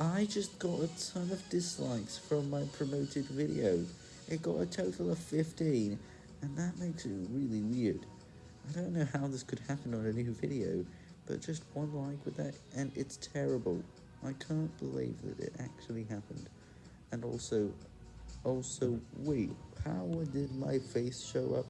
I just got a ton of dislikes from my promoted video. It got a total of 15, and that makes it really weird. I don't know how this could happen on a new video, but just one like with that, and it's terrible. I can't believe that it actually happened. And also, also, wait, how did my face show up